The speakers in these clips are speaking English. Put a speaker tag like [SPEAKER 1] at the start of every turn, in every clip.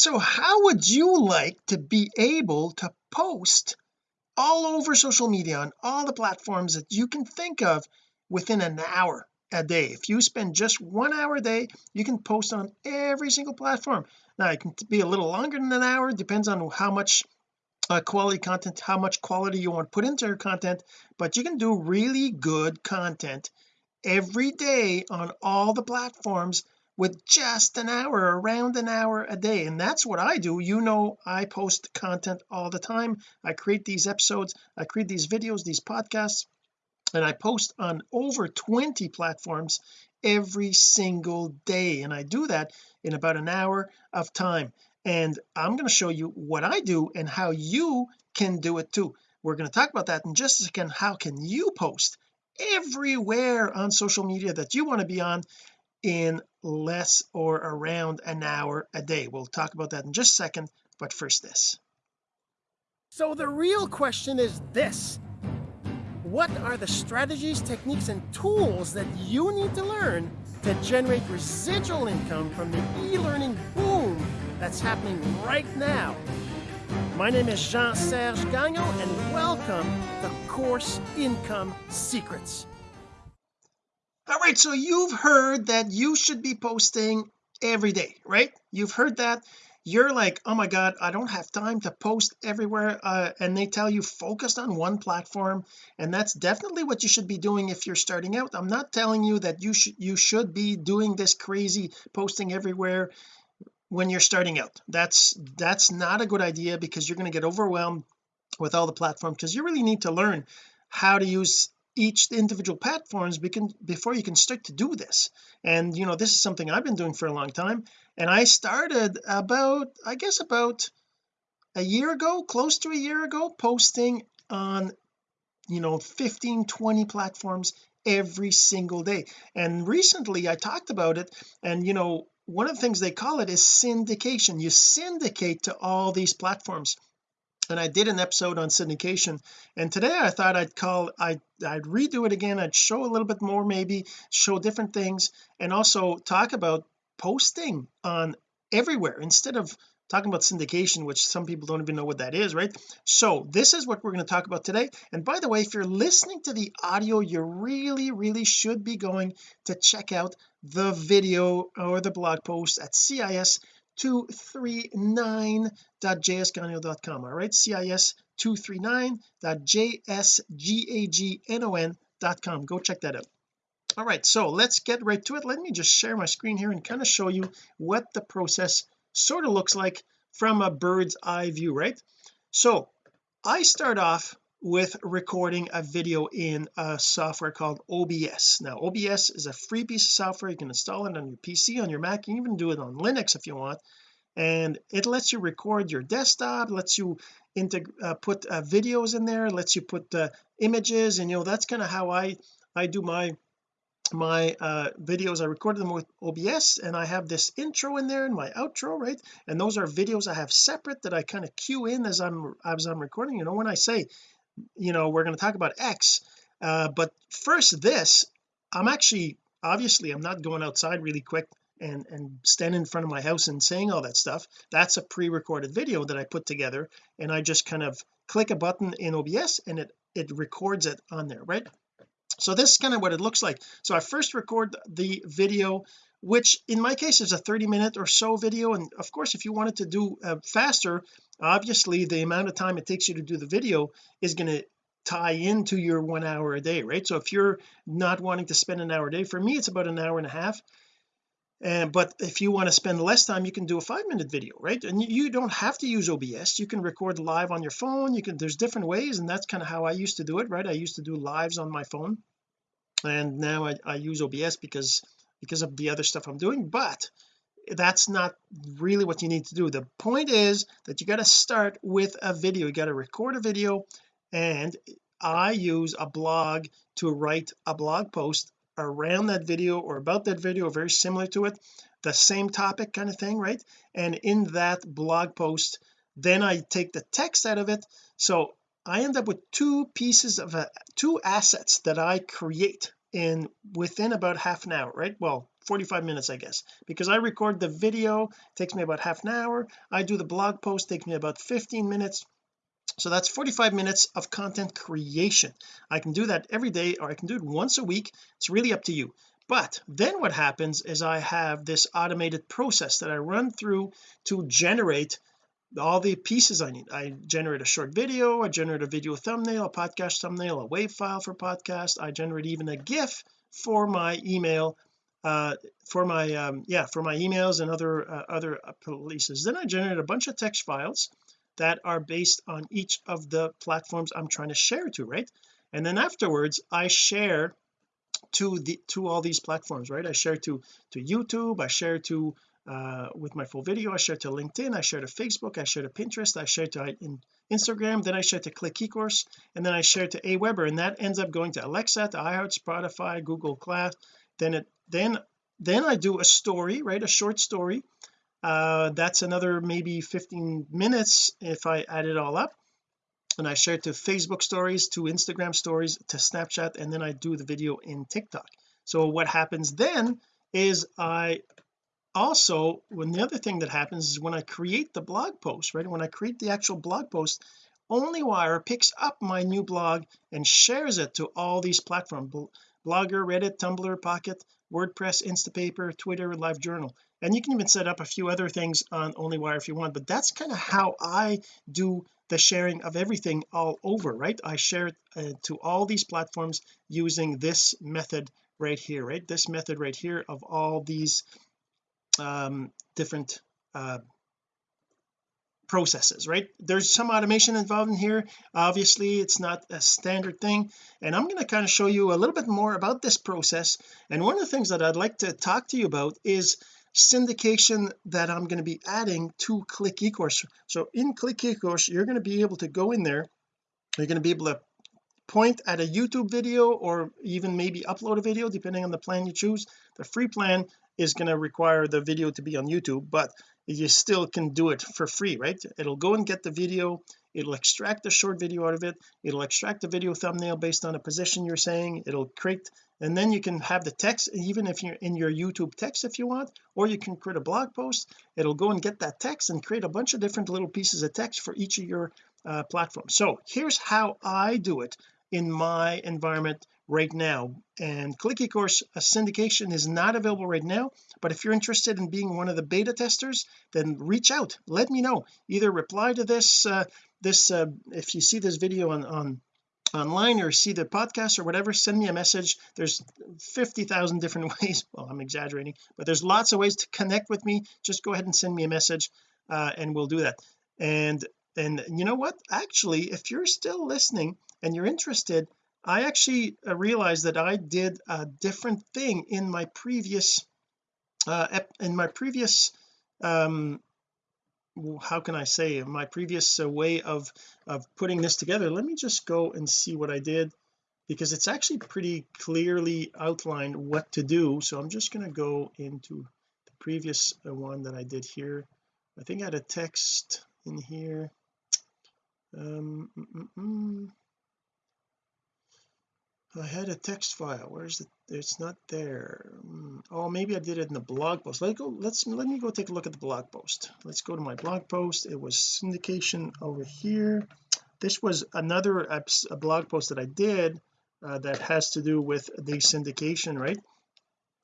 [SPEAKER 1] so how would you like to be able to post all over social media on all the platforms that you can think of within an hour a day? If you spend just one hour a day you can post on every single platform. Now it can be a little longer than an hour depends on how much uh, quality content how much quality you want to put into your content but you can do really good content every day on all the platforms with just an hour around an hour a day and that's what I do. You know I post content all the time. I create these episodes I create these videos these podcasts and I post on over 20 platforms every single day and I do that in about an hour of time. And I'm going to show you what I do and how you can do it too. We're going to talk about that in just a second. How can you post everywhere on social media that you want to be on in less or around an hour a day. We'll talk about that in just a second but first this. So the real question is this. What are the strategies techniques and tools that you need to learn to generate residual income from the e-learning boom that's happening right now? My name is Jean-Serge Gagnon and welcome to Course Income Secrets all right so you've heard that you should be posting every day right? You've heard that. You're like oh my god I don't have time to post everywhere uh, and they tell you focus on one platform and that's definitely what you should be doing if you're starting out. I'm not telling you that you should you should be doing this crazy posting everywhere when you're starting out. That's that's not a good idea because you're going to get overwhelmed with all the platforms because you really need to learn how to use each individual platforms before you can start to do this. And you know this is something I've been doing for a long time. And I started about I guess about a year ago close to a year ago posting on you know 15 20 platforms every single day. And recently I talked about it and you know one of the things they call it is syndication. You syndicate to all these platforms and I did an episode on syndication. And today I thought I'd call I I'd redo it again. I'd show a little bit more maybe show different things and also talk about posting on everywhere instead of talking about syndication which some people don't even know what that is right? So this is what we're going to talk about today. And by the way if you're listening to the audio you really really should be going to check out the video or the blog post at cis 239.jsgagnon.com all right cis 239.jsgagnon.com go check that out. All right so let's get right to it. Let me just share my screen here and kind of show you what the process sort of looks like from a bird's eye view right? So I start off with recording a video in a software called OBS now OBS is a free piece of software. You can install it on your PC on your Mac you can even do it on Linux if you want. And it lets you record your desktop lets you uh, put uh, videos in there lets you put uh, images and you know that's kind of how I I do my my uh videos. I recorded them with OBS and I have this intro in there and my outro right? And those are videos I have separate that I kind of cue in as I'm as I'm recording. You know when I say you know we're going to talk about X uh, but first this I'm actually obviously I'm not going outside really quick and and standing in front of my house and saying all that stuff. That's a pre-recorded video that I put together and I just kind of click a button in OBS and it it records it on there right? So this is kind of what it looks like. So I first record the video which in my case is a 30 minute or so video. And of course if you wanted to do uh, faster obviously the amount of time it takes you to do the video is going to tie into your one hour a day right? So if you're not wanting to spend an hour a day for me it's about an hour and a half. And but if you want to spend less time you can do a five minute video right? And you don't have to use OBS you can record live on your phone. You can there's different ways and that's kind of how I used to do it right? I used to do lives on my phone. And now I, I use OBS because because of the other stuff I'm doing but that's not really what you need to do. The point is that you got to start with a video. You got to record a video and I use a blog to write a blog post around that video or about that video very similar to it the same topic kind of thing right? And in that blog post then I take the text out of it. So I end up with two pieces of a, two assets that I create in within about half an hour right? Well 45 minutes I guess. Because I record the video takes me about half an hour. I do the blog post takes me about 15 minutes. So that's 45 minutes of content creation. I can do that every day or I can do it once a week. It's really up to you. But then what happens is I have this automated process that I run through to generate all the pieces I need. I generate a short video I generate a video thumbnail a podcast thumbnail a wave file for podcast. I generate even a gif for my email uh for my um yeah for my emails and other uh, other releases then I generate a bunch of text files that are based on each of the platforms I'm trying to share to right? And then afterwards I share to the to all these platforms right? I share to to YouTube I share to uh, with my full video. I share to LinkedIn I share to Facebook I share to Pinterest I share to in Instagram then I share to Click eCourse and then I share to Aweber and that ends up going to Alexa to iHeart Spotify Google Class then it then then I do a story right a short story. Uh that's another maybe 15 minutes if I add it all up. And I share to Facebook stories to Instagram stories to Snapchat and then I do the video in TikTok. So what happens then is I also when the other thing that happens is when I create the blog post right when I create the actual blog post OnlyWire picks up my new blog and shares it to all these platforms blogger reddit tumblr pocket wordpress instapaper twitter livejournal and you can even set up a few other things on onlywire if you want but that's kind of how I do the sharing of everything all over right? I share it uh, to all these platforms using this method right here right? This method right here of all these um different uh processes right? There's some automation involved in here. Obviously it's not a standard thing. And I'm going to kind of show you a little bit more about this process. And one of the things that I'd like to talk to you about is syndication that I'm going to be adding to click ecourse. So in click ecourse you're going to be able to go in there. You're going to be able to point at a YouTube video or even maybe upload a video depending on the plan you choose. The free plan is going to require the video to be on YouTube but you still can do it for free right? It'll go and get the video it'll extract the short video out of it it'll extract the video thumbnail based on a position you're saying it'll create and then you can have the text even if you're in your YouTube text if you want or you can create a blog post. It'll go and get that text and create a bunch of different little pieces of text for each of your uh, platforms. So here's how I do it in my environment right now. And click ecourse syndication is not available right now but if you're interested in being one of the beta testers then reach out. Let me know. Either reply to this uh, this uh, if you see this video on on online or see the podcast or whatever send me a message. There's 50,000 different ways. Well I'm exaggerating but there's lots of ways to connect with me. Just go ahead and send me a message uh, and we'll do that. And and you know what? Actually if you're still listening and you're interested I actually uh, realized that I did a different thing in my previous uh in my previous um how can I say my previous uh, way of of putting this together. Let me just go and see what I did because it's actually pretty clearly outlined what to do. So I'm just going to go into the previous uh, one that I did here. I think I had a text in here. Um mm, mm, mm. I had a text file. Where's it? It's not there. Hmm. oh maybe I did it in the blog post. Let go let's let me go take a look at the blog post. Let's go to my blog post. It was syndication over here. This was another a blog post that I did uh, that has to do with the syndication right?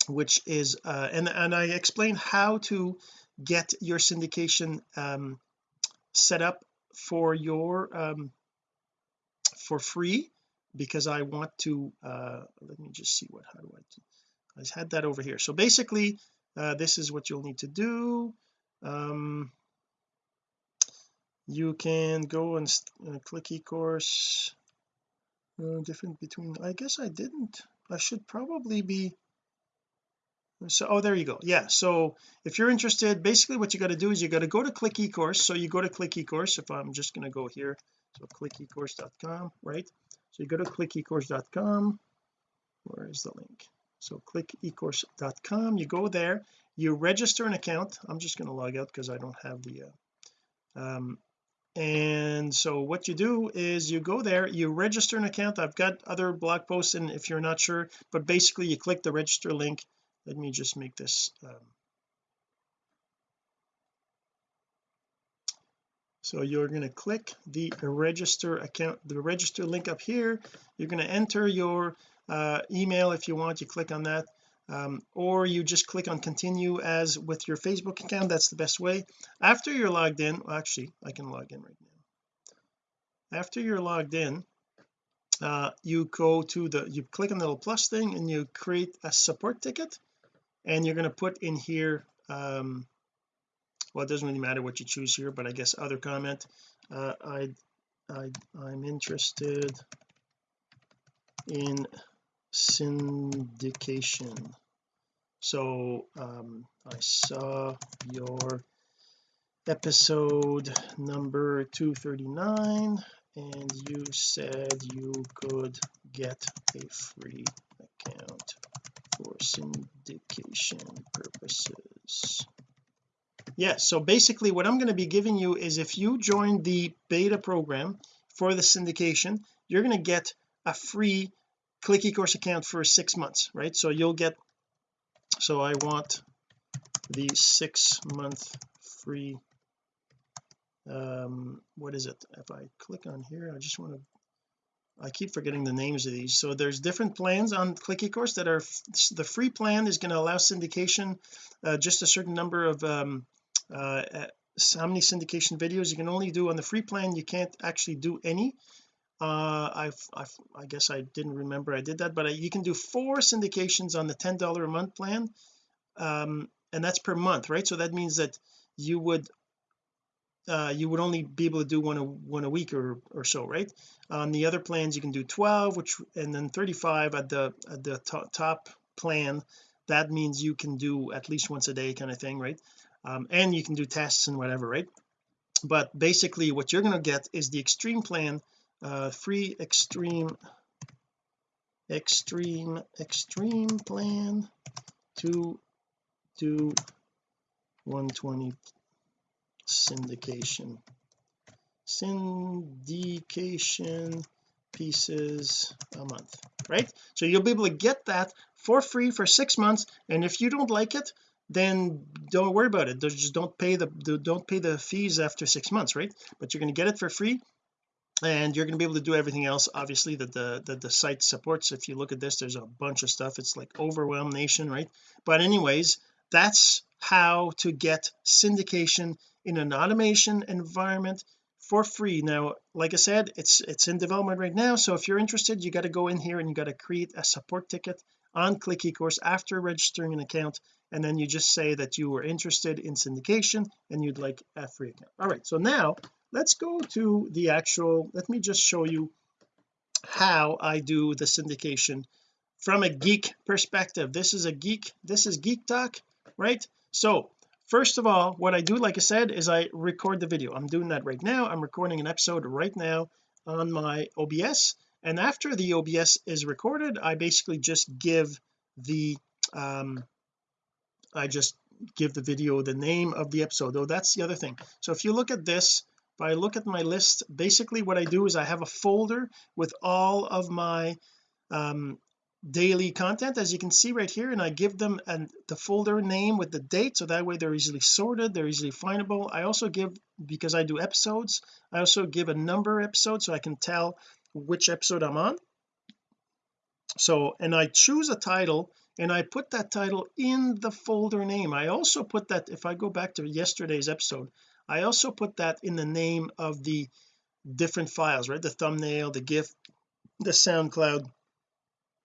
[SPEAKER 1] Which is uh, and and I explain how to get your syndication um, set up for your um, for free because I want to uh let me just see what how do I I had that over here. So basically uh this is what you'll need to do. Um you can go and uh, click eCourse. Uh, different between I guess I didn't. I should probably be so oh there you go. Yeah so if you're interested basically what you got to do is you got to go to click eCourse. So you go to click eCourse if I'm just going to go here. So click ecourse.com right so you go to clickecourse.com where is the link? So click ecourse.com you go there. You register an account. I'm just going to log out because I don't have the uh, um, and so what you do is you go there you register an account. I've got other blog posts and if you're not sure but basically you click the register link. Let me just make this um, so you're going to click the register account the register link up here. You're going to enter your uh, email if you want you click on that. Um, or you just click on continue as with your Facebook account that's the best way. After you're logged in well, actually I can log in right now. After you're logged in uh, you go to the you click on the little plus thing and you create a support ticket. And you're going to put in here um well it doesn't really matter what you choose here but I guess other comment uh, I I I'm interested in syndication. So um I saw your episode number 239 and you said you could get a free account for syndication purposes yeah so basically what I'm going to be giving you is if you join the beta program for the syndication you're going to get a free click ecourse account for six months right? So you'll get so I want the six month free um what is it? If I click on here I just want to I keep forgetting the names of these. So there's different plans on click ecourse that are the free plan is going to allow syndication uh, just a certain number of um uh, how many syndication videos you can only do on the free plan you can't actually do any. Uh I've, I've I guess I didn't remember I did that but I, you can do four syndications on the ten dollar a month plan um and that's per month right? So that means that you would uh, you would only be able to do one a one a week or or so right? On the other plans you can do 12 which and then 35 at the at the top plan. That means you can do at least once a day kind of thing right um, and you can do tests and whatever right? But basically what you're going to get is the extreme plan uh free extreme extreme extreme plan to do 120 syndication. Syndication pieces a month right? So you'll be able to get that for free for six months and if you don't like it then don't worry about it. Just don't pay the don't pay the fees after six months right? But you're going to get it for free and you're going to be able to do everything else obviously that the that the site supports. If you look at this there's a bunch of stuff. It's like overwhelm nation right? But anyways that's how to get syndication in an automation environment for free. Now like I said it's it's in development right now so if you're interested you got to go in here and you got to create a support ticket on click ecourse after registering an account and then you just say that you were interested in syndication and you'd like a free account. All right so now let's go to the actual let me just show you how I do the syndication from a geek perspective. This is a geek this is geek talk right? So first of all what I do like I said is I record the video. I'm doing that right now. I'm recording an episode right now on my OBS and after the OBS is recorded I basically just give the um I just give the video the name of the episode though that's the other thing. So if you look at this if I look at my list basically what I do is I have a folder with all of my um daily content as you can see right here and I give them and the folder name with the date so that way they're easily sorted they're easily findable. I also give because I do episodes I also give a number episode so I can tell which episode I'm on. So and I choose a title and I put that title in the folder name. I also put that if I go back to yesterday's episode I also put that in the name of the different files right? The thumbnail the gif the SoundCloud.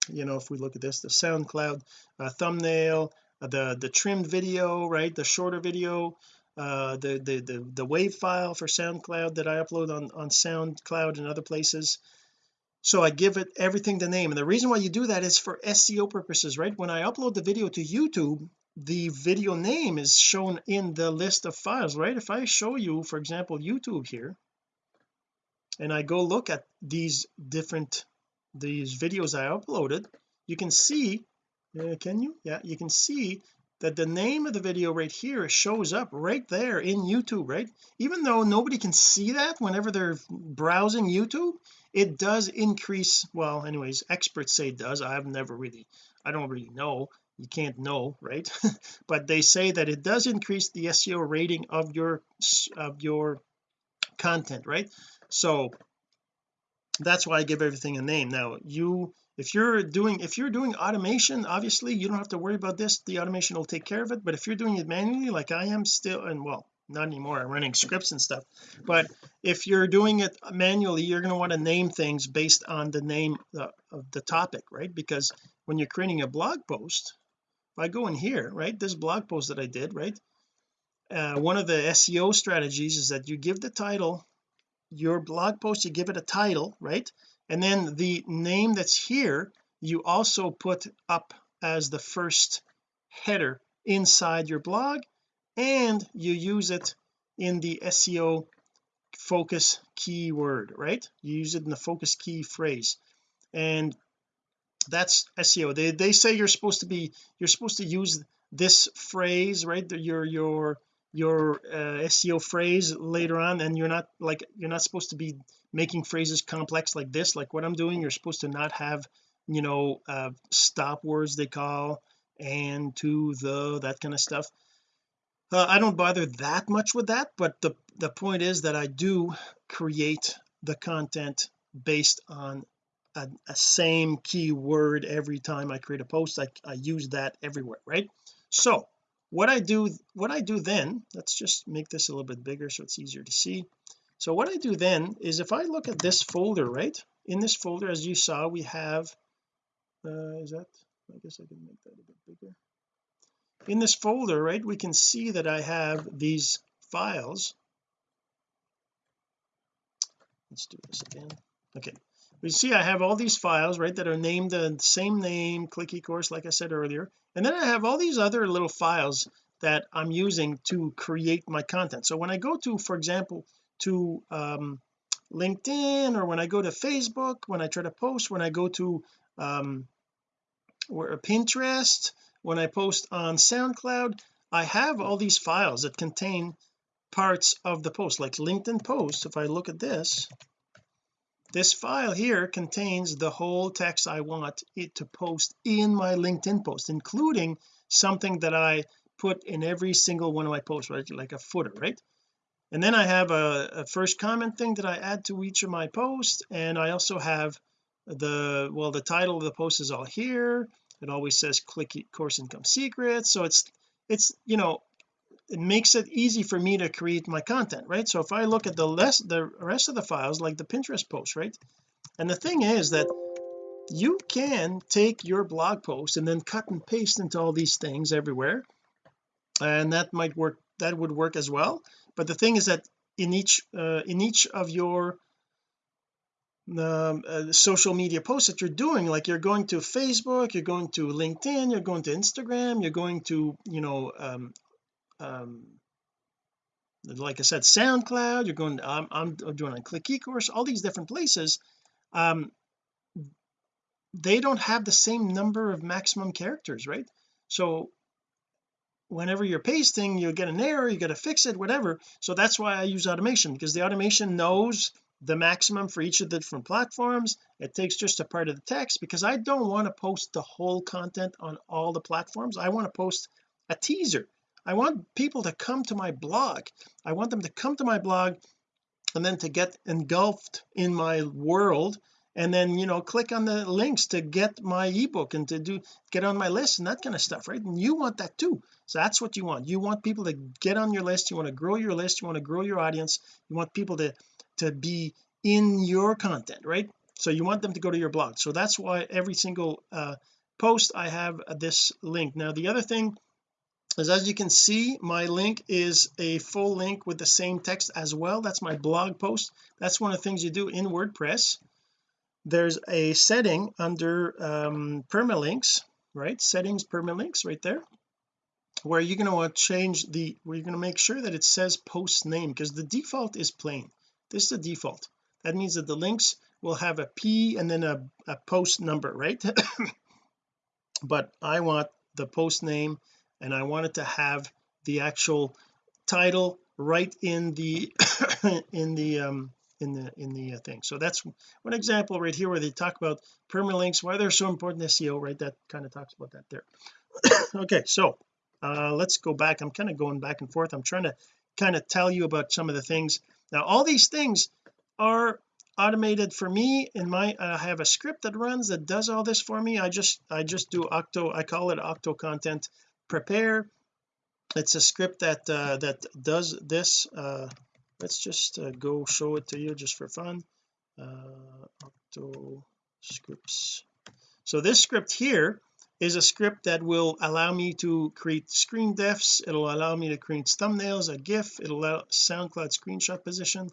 [SPEAKER 1] You know if we look at this the SoundCloud uh, thumbnail uh, the the trimmed video right? The shorter video uh the the the, the wave file for SoundCloud that I upload on on SoundCloud and other places so I give it everything the name. And the reason why you do that is for SEO purposes right? When I upload the video to YouTube the video name is shown in the list of files right? If I show you for example YouTube here and I go look at these different these videos I uploaded you can see uh, can you? Yeah you can see that the name of the video right here shows up right there in YouTube right? Even though nobody can see that whenever they're browsing YouTube it does increase well anyways experts say it does. I have never really I don't really know. You can't know right? But they say that it does increase the SEO rating of your of your content right? So that's why I give everything a name. Now you if you're doing if you're doing automation obviously you don't have to worry about this the automation will take care of it but if you're doing it manually like I am still and well not anymore I'm running scripts and stuff but if you're doing it manually you're going to want to name things based on the name of the topic right? Because when you're creating a blog post if I go in here right this blog post that I did right uh, one of the SEO strategies is that you give the title your blog post you give it a title right and then the name that's here you also put up as the first header inside your blog and you use it in the SEO focus keyword right? You use it in the focus key phrase. And that's SEO they they say you're supposed to be you're supposed to use this phrase right? Your your your uh, SEO phrase later on and you're not like you're not supposed to be making phrases complex like this. Like what I'm doing you're supposed to not have you know uh, stop words they call and to the that kind of stuff. Uh, I don't bother that much with that but the the point is that I do create the content based on a, a same keyword every time I create a post. I, I use that everywhere right? So what I do what I do then let's just make this a little bit bigger so it's easier to see. So what I do then is if I look at this folder right in this folder as you saw we have uh, is that I guess I can make that a bit bigger. In this folder right we can see that I have these files. Let's do this again. Okay we see I have all these files right that are named the same name click eCourse like I said earlier and then I have all these other little files that I'm using to create my content. So when I go to for example to um, LinkedIn or when I go to Facebook when I try to post when I go to um, or Pinterest when I post on SoundCloud I have all these files that contain parts of the post like LinkedIn post if I look at this this file here contains the whole text I want it to post in my LinkedIn post including something that I put in every single one of my posts right? Like a footer right? And then I have a, a first comment thing that I add to each of my posts and I also have the well the title of the post is all here. It always says click course income secrets. So it's it's you know it makes it easy for me to create my content right? So if I look at the less the rest of the files like the Pinterest post right? And the thing is that you can take your blog post and then cut and paste into all these things everywhere. And that might work that would work as well. But the thing is that in each uh, in each of your um, uh, social media posts that you're doing like you're going to Facebook you're going to LinkedIn you're going to Instagram you're going to you know um, um like I said SoundCloud you're going to, I'm, I'm doing on click eCourse all these different places um they don't have the same number of maximum characters right? So whenever you're pasting you get an error you got to fix it whatever. So that's why I use automation because the automation knows the maximum for each of the different platforms. It takes just a part of the text because I don't want to post the whole content on all the platforms. I want to post a teaser I want people to come to my blog. I want them to come to my blog and then to get engulfed in my world and then you know click on the links to get my ebook and to do get on my list and that kind of stuff right? And you want that too. So that's what you want. You want people to get on your list. You want to grow your list. You want to grow your audience. You want people to to be in your content right? So you want them to go to your blog. So that's why every single uh, post I have this link. Now the other thing is as you can see my link is a full link with the same text as well. That's my blog post. That's one of the things you do in WordPress. There's a setting under um, permalinks right? Settings permalinks right there where you're going to want to change the where you're going to make sure that it says post name because the default is plain. This is the default. That means that the links will have a p and then a, a post number right? But I want the post name and I wanted to have the actual title right in the in the um in the in the uh, thing. So that's one example right here where they talk about permalinks why they're so important SEO right? That kind of talks about that there. Okay so uh let's go back. I'm kind of going back and forth. I'm trying to kind of tell you about some of the things. Now all these things are automated for me in my I have a script that runs that does all this for me. I just I just do octo I call it octo content prepare. It's a script that uh, that does this uh, let's just uh, go show it to you just for fun. Uh, octo scripts. So this script here is a script that will allow me to create screen defs. It'll allow me to create thumbnails a gif. It'll allow SoundCloud screenshot position.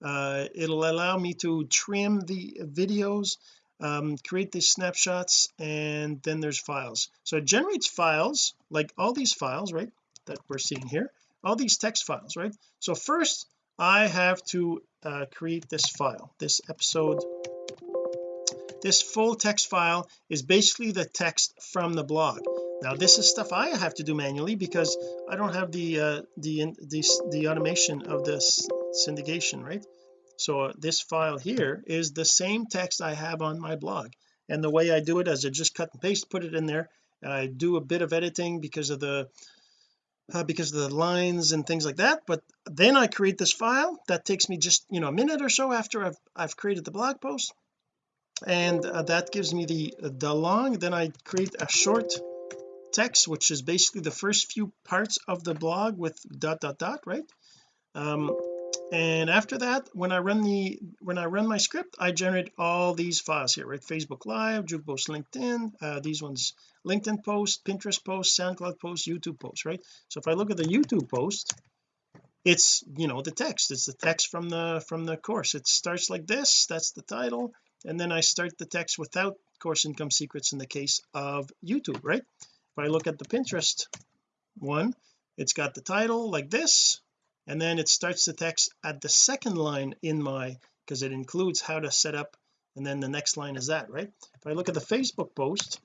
[SPEAKER 1] Uh, it'll allow me to trim the videos um, create these snapshots and then there's files. So it generates files like all these files right that we're seeing here all these text files right? So first I have to uh, create this file this episode. This full text file is basically the text from the blog. Now this is stuff I have to do manually because I don't have the uh, the, the the automation of this syndication right so uh, this file here is the same text I have on my blog. And the way I do it is I just cut and paste put it in there. And I do a bit of editing because of the uh, because of the lines and things like that. But then I create this file that takes me just you know a minute or so after I've I've created the blog post. And uh, that gives me the the long. Then I create a short text which is basically the first few parts of the blog with dot dot dot right? Um and after that when I run the when I run my script I generate all these files here right? Facebook live jukebox LinkedIn uh, these ones LinkedIn post Pinterest post SoundCloud post YouTube post right? So if I look at the YouTube post it's you know the text. It's the text from the from the course. It starts like this that's the title and then I start the text without course income secrets in the case of YouTube right? If I look at the Pinterest one it's got the title like this and then it starts the text at the second line in my because it includes how to set up and then the next line is that right? If I look at the Facebook post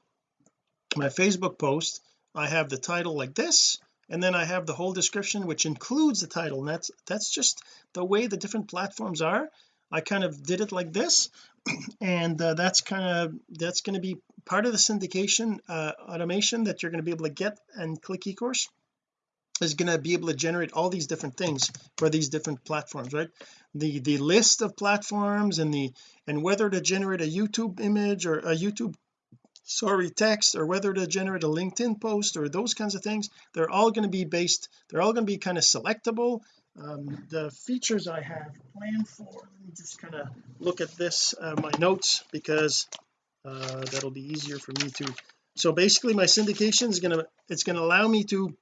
[SPEAKER 1] my Facebook post I have the title like this and then I have the whole description which includes the title. And that's that's just the way the different platforms are. I kind of did it like this and uh, that's kind of that's going to be part of the syndication uh, automation that you're going to be able to get and click ecourse is going to be able to generate all these different things for these different platforms right? The the list of platforms and the and whether to generate a YouTube image or a YouTube sorry text or whether to generate a LinkedIn post or those kinds of things they're all going to be based they're all going to be kind of selectable. Um, the features I have planned for let me just kind of look at this uh, my notes because uh, that'll be easier for me to so basically my syndication is going to it's going to allow me to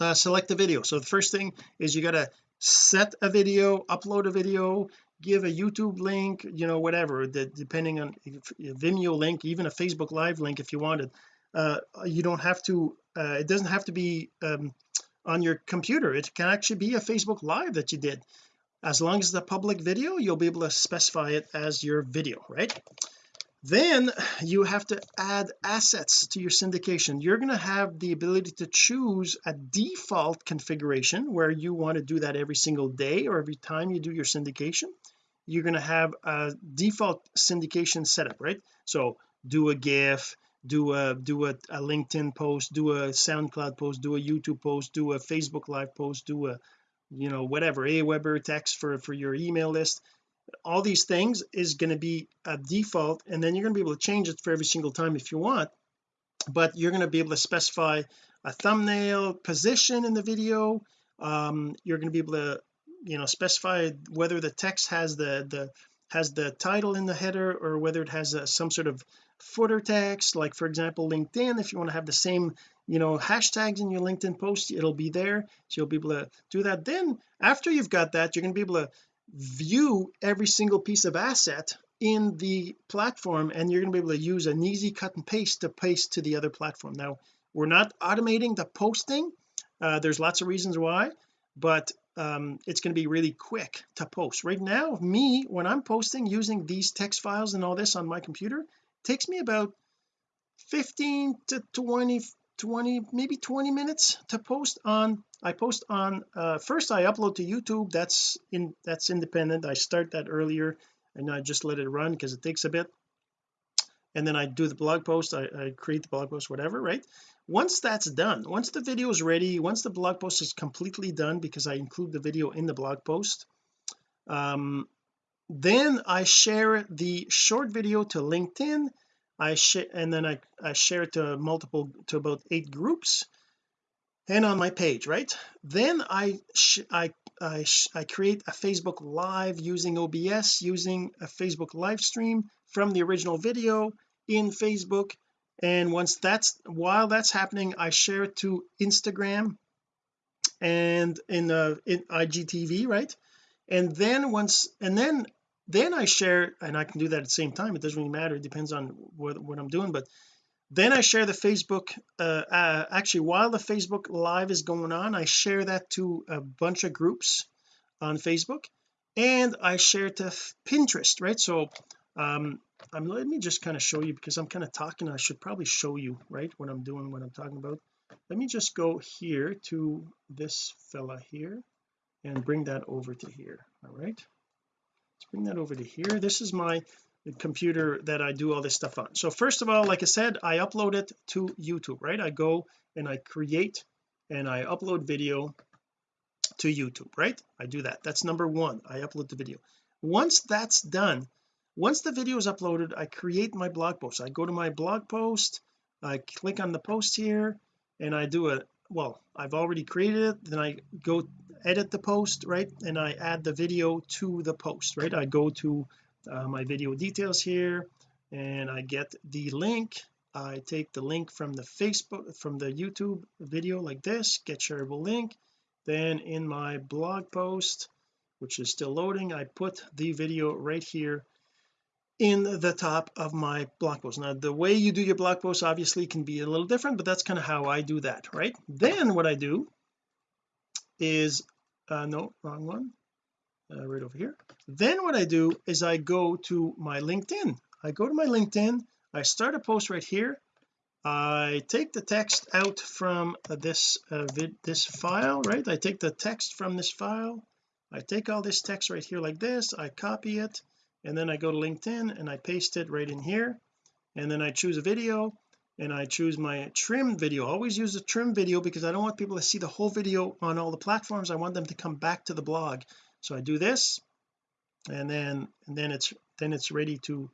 [SPEAKER 1] uh, select the video. So the first thing is you got to set a video upload a video give a YouTube link you know whatever the, depending on Vimeo link even a Facebook live link if you wanted uh, you don't have to uh, it doesn't have to be um, on your computer. It can actually be a Facebook live that you did. As long as the public video you'll be able to specify it as your video right then you have to add assets to your syndication. You're going to have the ability to choose a default configuration where you want to do that every single day or every time you do your syndication. You're going to have a default syndication setup right? So do a gif do a do a, a LinkedIn post do a SoundCloud post do a YouTube post do a Facebook live post do a you know whatever Aweber text for for your email list all these things is going to be a default and then you're going to be able to change it for every single time if you want but you're going to be able to specify a thumbnail position in the video um, you're going to be able to you know specify whether the text has the the has the title in the header or whether it has a, some sort of footer text like for example LinkedIn if you want to have the same you know hashtags in your LinkedIn post it'll be there so you'll be able to do that. Then after you've got that you're going to be able to view every single piece of asset in the platform and you're going to be able to use an easy cut and paste to paste to the other platform. Now we're not automating the posting uh, there's lots of reasons why but um, it's going to be really quick to post. Right now me when I'm posting using these text files and all this on my computer takes me about 15 to 20 20 maybe 20 minutes to post on I post on uh, first I upload to YouTube that's in that's independent I start that earlier and I just let it run because it takes a bit. And then I do the blog post I, I create the blog post whatever right? Once that's done once the video is ready once the blog post is completely done because I include the video in the blog post um then I share the short video to LinkedIn I share and then I, I share it to multiple to about eight groups and on my page right? Then I I I, I create a Facebook live using OBS using a Facebook live stream from the original video in Facebook. And once that's while that's happening I share it to Instagram and in uh in IGTV right? And then once and then then I share and I can do that at the same time it doesn't really matter it depends on what, what I'm doing but then I share the Facebook uh, uh, actually while the Facebook live is going on I share that to a bunch of groups on Facebook and I share to Pinterest right? So um I'm let me just kind of show you because I'm kind of talking I should probably show you right what I'm doing what I'm talking about. Let me just go here to this fella here and bring that over to here all right let's bring that over to here. This is my computer that I do all this stuff on. So first of all like I said I upload it to YouTube right? I go and I create and I upload video to YouTube right? I do that. That's number one. I upload the video. Once that's done once the video is uploaded I create my blog post. I go to my blog post I click on the post here and I do a well I've already created it then I go edit the post right? And I add the video to the post right? I go to uh, my video details here and I get the link. I take the link from the Facebook from the YouTube video like this get shareable link. Then in my blog post which is still loading I put the video right here in the top of my blog post. Now the way you do your blog post obviously can be a little different but that's kind of how I do that right? Then what I do is uh no wrong one. Uh, right over here. Then what I do is I go to my LinkedIn. I go to my LinkedIn. I start a post right here. I take the text out from uh, this uh, vid this file right? I take the text from this file. I take all this text right here like this. I copy it and then I go to LinkedIn and I paste it right in here. And then I choose a video and I choose my trim video. Always use a trim video because I don't want people to see the whole video on all the platforms. I want them to come back to the blog. So I do this and then and then it's then it's ready to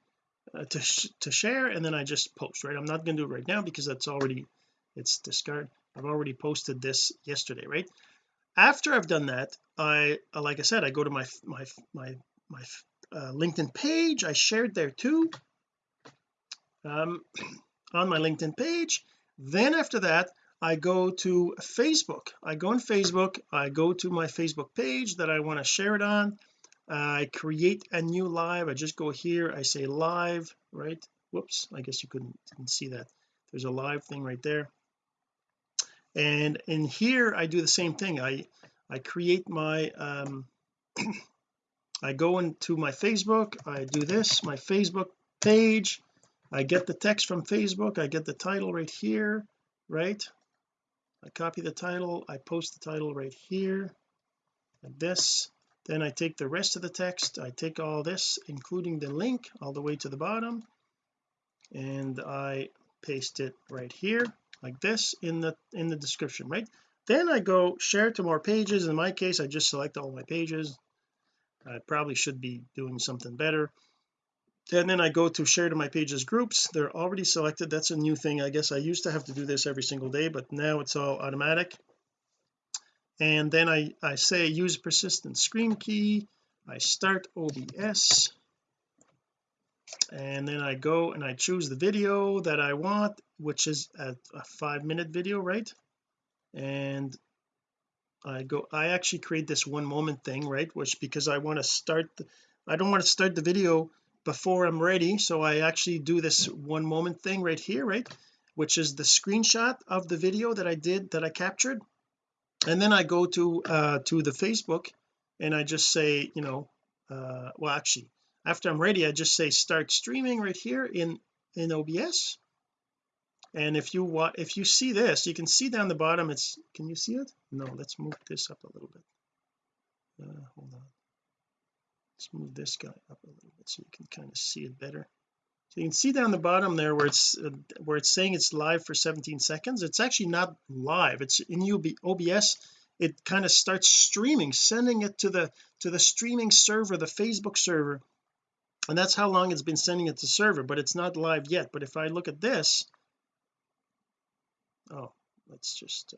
[SPEAKER 1] uh, to sh to share. And then I just post right? I'm not going to do it right now because that's already it's discard. I've already posted this yesterday right? After I've done that I like I said I go to my my my my uh, LinkedIn page. I shared there too um on my LinkedIn page. Then after that I go to Facebook. I go on Facebook. I go to my Facebook page that I want to share it on. I create a new live. I just go here. I say live right? Whoops I guess you couldn't see that. There's a live thing right there. And in here I do the same thing. I I create my um I go into my Facebook I do this my Facebook page I get the text from Facebook I get the title right here right? I copy the title I post the title right here like this. Then I take the rest of the text I take all this including the link all the way to the bottom and I paste it right here like this in the in the description right? Then I go share to more pages. In my case I just select all my pages I probably should be doing something better. And then I go to share to my pages groups. They're already selected. That's a new thing. I guess I used to have to do this every single day but now it's all automatic. And then I I say use persistent stream key. I start OBS and then I go and I choose the video that I want which is a, a five minute video right? And I go I actually create this one moment thing right which because I want to start the, I don't want to start the video before I'm ready so I actually do this one moment thing right here right which is the screenshot of the video that I did that I captured. And then I go to uh to the Facebook and I just say you know uh well actually after I'm ready I just say start streaming right here in in OBS and if you want if you see this you can see down the bottom it's can you see it? No let's move this up a little bit. Uh, hold on. Let's move this guy up a little bit so you can kind of see it better. So you can see down the bottom there where it's uh, where it's saying it's live for 17 seconds. It's actually not live. It's in UB, OBS it kind of starts streaming sending it to the to the streaming server the Facebook server. And that's how long it's been sending it to server but it's not live yet. But if I look at this oh let's just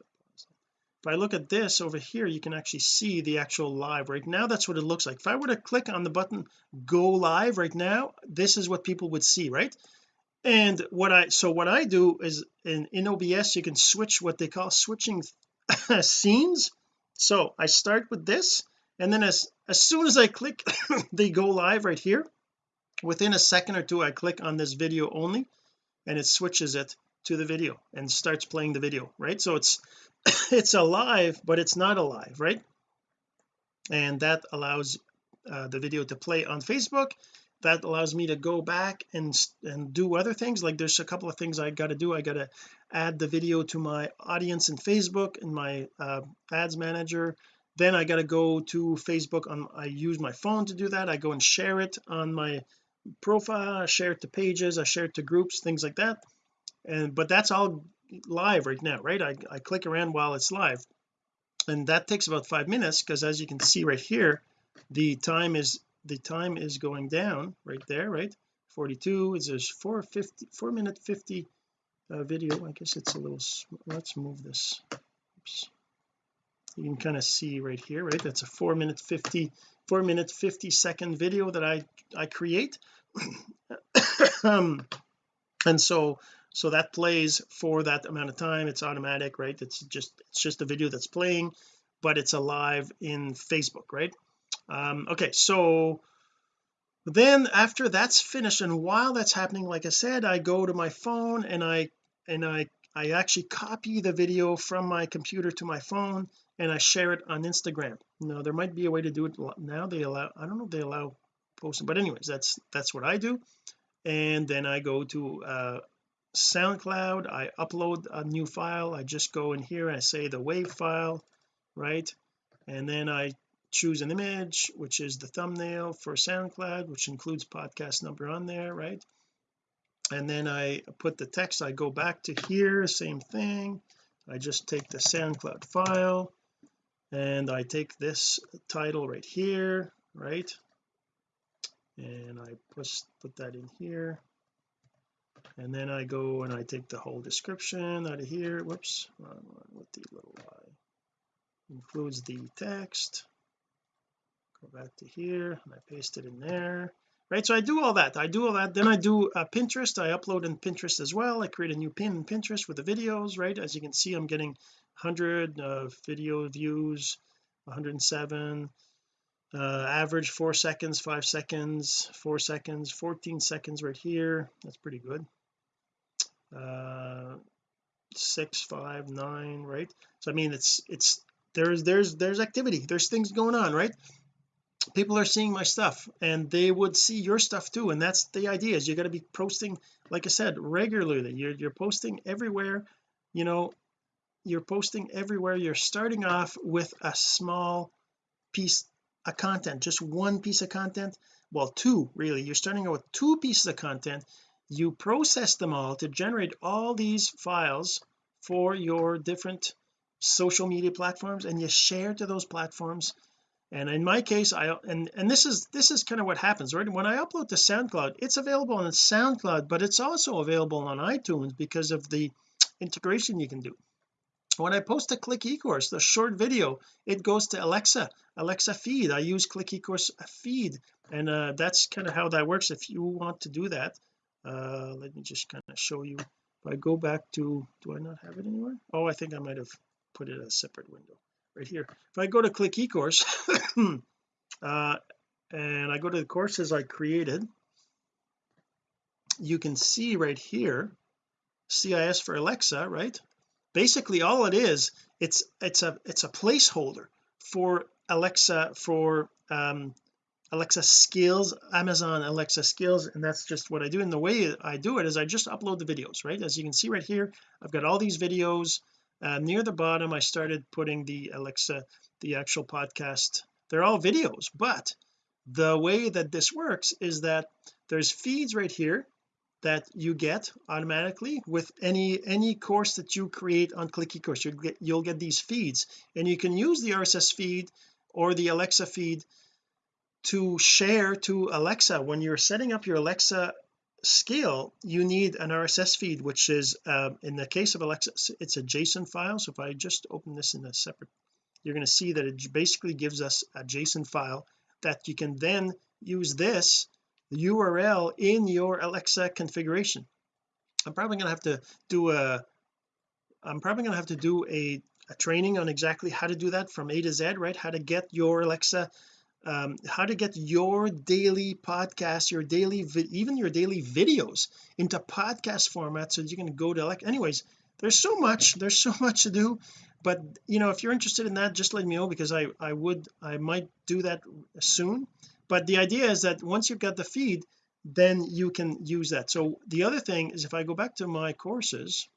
[SPEAKER 1] if I look at this over here you can actually see the actual live right now. That's what it looks like. If I were to click on the button go live right now this is what people would see right? And what I so what I do is in, in OBS you can switch what they call switching scenes. So I start with this and then as as soon as I click they go live right here within a second or two I click on this video only and it switches it to the video and starts playing the video right? So it's it's alive but it's not alive right? And that allows uh, the video to play on Facebook. That allows me to go back and and do other things. Like there's a couple of things I got to do. I got to add the video to my audience in Facebook in my uh, ads manager. Then I got to go to Facebook on I use my phone to do that. I go and share it on my profile. I share it to pages. I share it to groups things like that and but that's all live right now right? I, I click around while it's live. And that takes about five minutes because as you can see right here the time is the time is going down right there right? 42 is there's 450 4 minute 50 uh, video. I guess it's a little let's move this. Oops. you can kind of see right here right? That's a 4 minute 50 4 minute 50 second video that I I create. Um and so so that plays for that amount of time. It's automatic right? It's just it's just a video that's playing but it's alive in Facebook right? Um okay so then after that's finished and while that's happening like I said I go to my phone and I and I I actually copy the video from my computer to my phone and I share it on Instagram. Now there might be a way to do it now they allow I don't know if they allow posting but anyways that's that's what I do. And then I go to uh SoundCloud I upload a new file I just go in here and I say the wave file right? And then I choose an image which is the thumbnail for SoundCloud which includes podcast number on there right? And then I put the text I go back to here same thing. I just take the SoundCloud file and I take this title right here right? And I push put that in here and then I go and I take the whole description out of here. Whoops. Wrong one with the little y? Includes the text. Go back to here and I paste it in there. Right so I do all that. I do all that. Then I do uh, Pinterest. I upload in Pinterest as well. I create a new pin in Pinterest with the videos right? As you can see I'm getting 100 uh, video views 107 uh, average four seconds five seconds four seconds 14 seconds right here. That's pretty good. Uh six five nine right? So I mean it's it's there's there's there's activity. There's things going on right? People are seeing my stuff and they would see your stuff too and that's the idea is you got to be posting like I said regularly. You're, you're posting everywhere you know you're posting everywhere. You're starting off with a small piece of content just one piece of content? Well two really. You're starting out with two pieces of content. You process them all to generate all these files for your different social media platforms and you share to those platforms. And in my case I and and this is this is kind of what happens right? When I upload to SoundCloud it's available on SoundCloud but it's also available on iTunes because of the integration you can do when I post a click ecourse the short video it goes to Alexa Alexa feed. I use click ecourse feed and uh, that's kind of how that works. If you want to do that uh let me just kind of show you. If I go back to do I not have it anywhere? Oh I think I might have put it a separate window right here. If I go to click ecourse uh and I go to the courses I created you can see right here CIS for Alexa right basically all it is it's it's a it's a placeholder for Alexa for um Alexa skills Amazon Alexa skills and that's just what I do. And the way I do it is I just upload the videos right? As you can see right here I've got all these videos uh, near the bottom. I started putting the Alexa the actual podcast they're all videos. But the way that this works is that there's feeds right here that you get automatically with any any course that you create on click ecourse. You'll get you'll get these feeds and you can use the RSS feed or the Alexa feed to share to Alexa. When you're setting up your Alexa skill you need an RSS feed which is uh, in the case of Alexa it's a JSON file. So if I just open this in a separate you're going to see that it basically gives us a JSON file that you can then use this URL in your Alexa configuration. I'm probably going to have to do a I'm probably going to have to do a, a training on exactly how to do that from A to Z right? How to get your Alexa um, how to get your daily podcast your daily even your daily videos into podcast format so you can go to like anyways there's so much there's so much to do but you know if you're interested in that just let me know because I I would I might do that soon but the idea is that once you've got the feed then you can use that. So the other thing is if I go back to my courses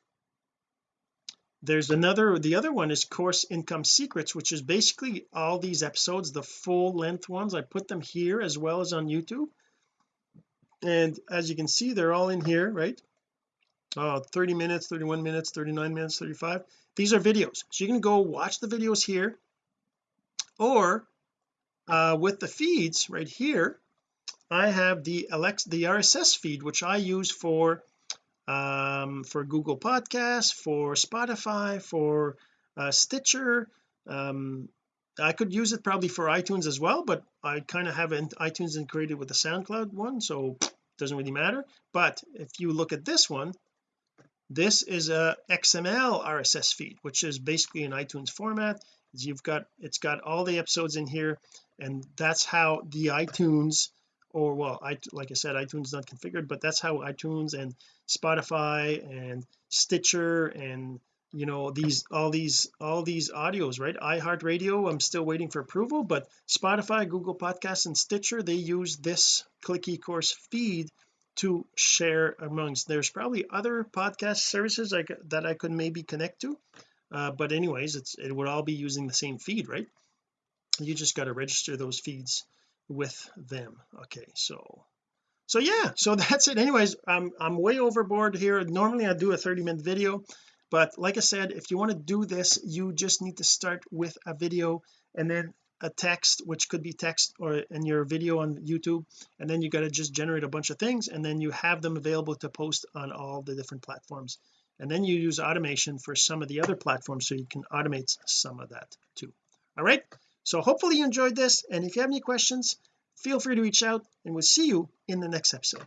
[SPEAKER 1] there's another the other one is course income secrets which is basically all these episodes the full length ones. I put them here as well as on YouTube. And as you can see they're all in here right? Uh 30 minutes 31 minutes 39 minutes 35 these are videos. So you can go watch the videos here or uh with the feeds right here I have the Alexa the RSS feed which I use for um for Google Podcasts for Spotify for uh, Stitcher. Um I could use it probably for iTunes as well but I kind of have iTunes integrated with the SoundCloud one so it doesn't really matter. But if you look at this one this is a XML RSS feed which is basically an iTunes format you've got it's got all the episodes in here and that's how the iTunes or well I like I said iTunes not configured but that's how iTunes and Spotify and Stitcher and you know these all these all these audios right? iHeartRadio I'm still waiting for approval but Spotify Google Podcasts and Stitcher they use this click eCourse feed to share amongst. There's probably other podcast services like that I could maybe connect to uh, but anyways it's it would all be using the same feed right? You just got to register those feeds with them. Okay so so yeah so that's it. Anyways I'm I'm way overboard here. Normally I do a 30 minute video but like I said if you want to do this you just need to start with a video and then a text which could be text or in your video on YouTube and then you got to just generate a bunch of things and then you have them available to post on all the different platforms and then you use automation for some of the other platforms so you can automate some of that too. All right? So hopefully you enjoyed this. And if you have any questions feel free to reach out and we'll see you in the next episode.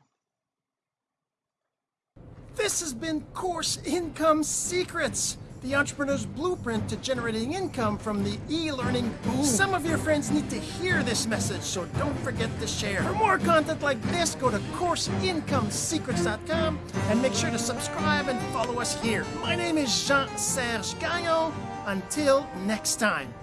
[SPEAKER 1] This has been course income secrets the entrepreneur's blueprint to generating income from the e-learning boom some of your friends need to hear this message so don't forget to share. For more content like this go to courseincomesecrets.com and make sure to subscribe and follow us here. My name is Jean-Serge Gagnon. Until next time